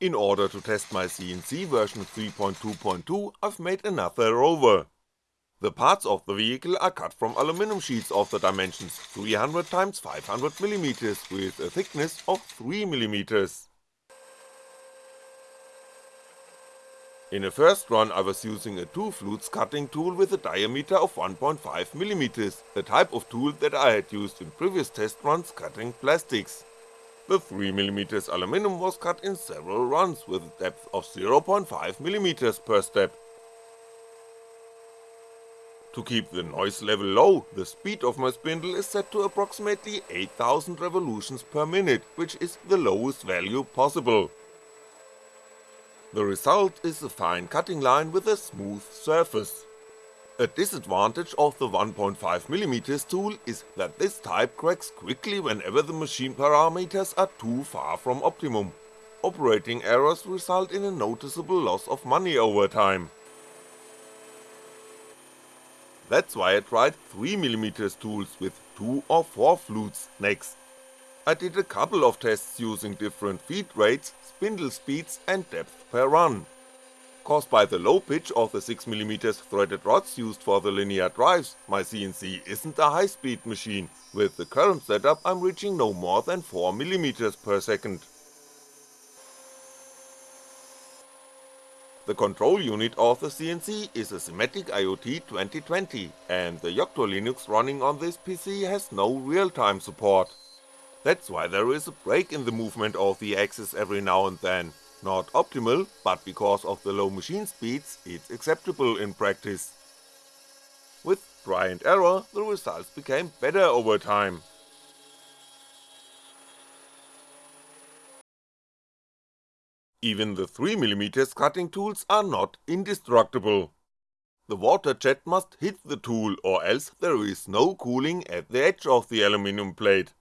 In order to test my CNC version 3.2.2 I've made another rover. The parts of the vehicle are cut from aluminum sheets of the dimensions 300x 500mm with a thickness of 3mm. In a first run I was using a 2 flutes cutting tool with a diameter of 1.5mm, the type of tool that I had used in previous test runs cutting plastics. The 3mm aluminum was cut in several runs with a depth of 0.5mm per step. To keep the noise level low, the speed of my spindle is set to approximately 8000 revolutions per minute, which is the lowest value possible. The result is a fine cutting line with a smooth surface. A disadvantage of the 1.5mm tool is that this type cracks quickly whenever the machine parameters are too far from optimum. Operating errors result in a noticeable loss of money over time. That's why I tried 3mm tools with 2 or 4 flutes next. I did a couple of tests using different feed rates, spindle speeds and depth per run caused by the low pitch of the 6mm threaded rods used for the linear drives, my CNC isn't a high speed machine, with the current setup I'm reaching no more than 4mm per second. The control unit of the CNC is a Simatic IoT 2020, and the Yocto Linux running on this PC has no real-time support. That's why there is a break in the movement of the axis every now and then, not optimal, but because of the low machine speeds, it's acceptable in practice. With try and error, the results became better over time. Even the 3mm cutting tools are not indestructible. The water jet must hit the tool or else there is no cooling at the edge of the aluminum plate.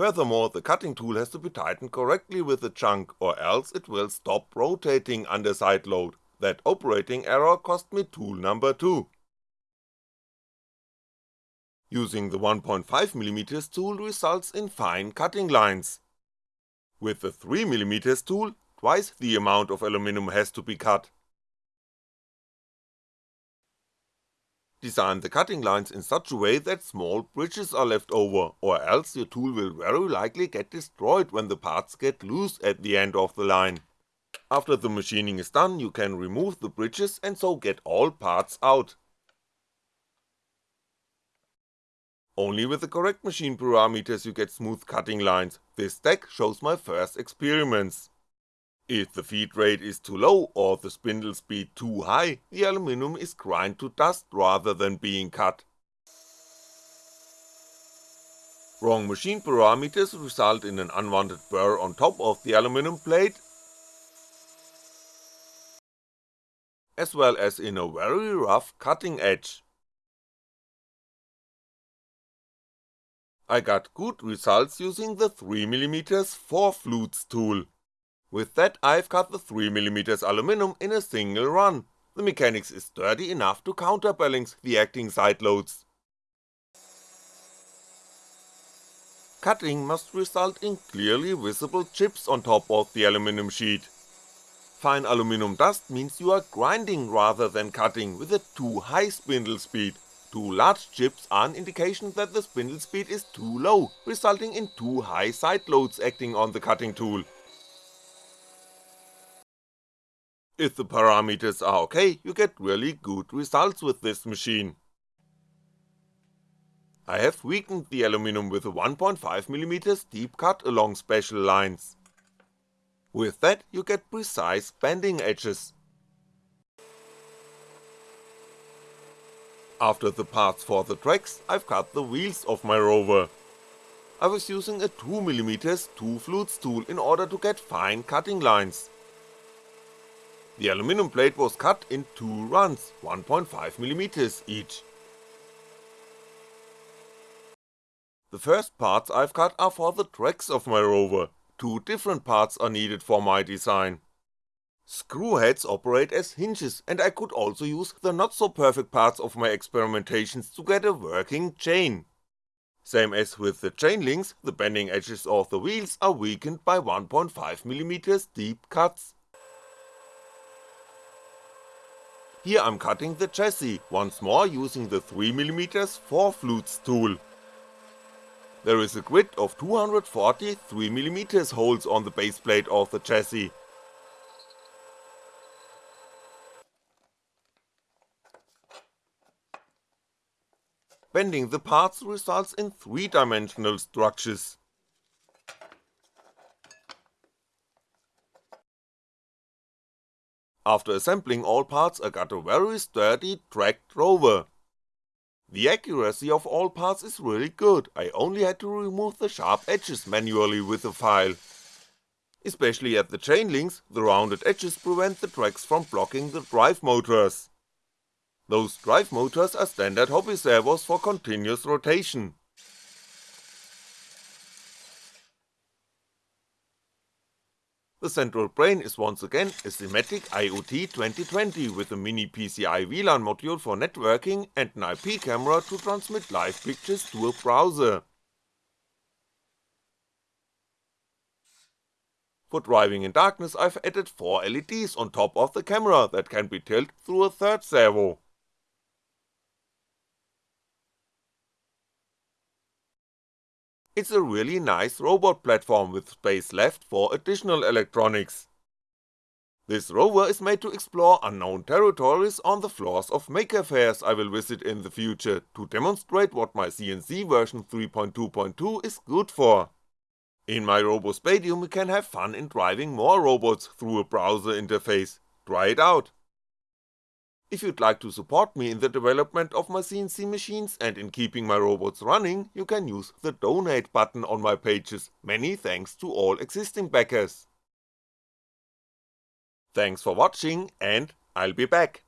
Furthermore, the cutting tool has to be tightened correctly with the chuck or else it will stop rotating under side load, that operating error cost me tool number 2. Using the 1.5mm tool results in fine cutting lines. With the 3mm tool, twice the amount of aluminum has to be cut. Design the cutting lines in such a way that small bridges are left over, or else your tool will very likely get destroyed when the parts get loose at the end of the line. After the machining is done you can remove the bridges and so get all parts out. Only with the correct machine parameters you get smooth cutting lines, this deck shows my first experiments. If the feed rate is too low or the spindle speed too high, the aluminum is grind to dust rather than being cut. Wrong machine parameters result in an unwanted burr on top of the aluminum plate, as well as in a very rough cutting edge. I got good results using the 3mm 4 flutes tool. With that I've cut the 3mm aluminum in a single run, the mechanics is sturdy enough to counterbalance the acting side loads. Cutting must result in clearly visible chips on top of the aluminum sheet. Fine aluminum dust means you are grinding rather than cutting with a too high spindle speed, too large chips are an indication that the spindle speed is too low, resulting in too high side loads acting on the cutting tool. If the parameters are ok, you get really good results with this machine. I have weakened the aluminum with a 1.5mm deep cut along special lines. With that you get precise bending edges. After the parts for the tracks, I've cut the wheels of my rover. I was using a 2mm 2 flutes tool in order to get fine cutting lines. The aluminum plate was cut in two runs, 1.5mm each. The first parts I've cut are for the tracks of my rover, two different parts are needed for my design. Screw heads operate as hinges and I could also use the not so perfect parts of my experimentations to get a working chain. Same as with the chain links, the bending edges of the wheels are weakened by 1.5mm deep cuts. Here I'm cutting the chassis, once more using the 3mm 4 flutes tool. There is a grid of 240 3mm holes on the base plate of the chassis. Bending the parts results in 3-dimensional structures. After assembling all parts I got a very sturdy tracked rover. The accuracy of all parts is really good, I only had to remove the sharp edges manually with a file. Especially at the chain links, the rounded edges prevent the tracks from blocking the drive motors. Those drive motors are standard hobby servos for continuous rotation. The central brain is once again a Simatic IoT 2020 with a mini PCI WLAN module for networking and an IP camera to transmit live pictures to a browser. For driving in darkness I've added 4 LEDs on top of the camera that can be tilted through a third servo. It's a really nice robot platform with space left for additional electronics. This rover is made to explore unknown territories on the floors of maker fairs I will visit in the future to demonstrate what my CNC version 3.2.2 is good for. In my RoboSpatium we can have fun in driving more robots through a browser interface, try it out. If you'd like to support me in the development of my CNC machines and in keeping my robots running, you can use the donate button on my pages, many thanks to all existing backers. Thanks for watching and I'll be back.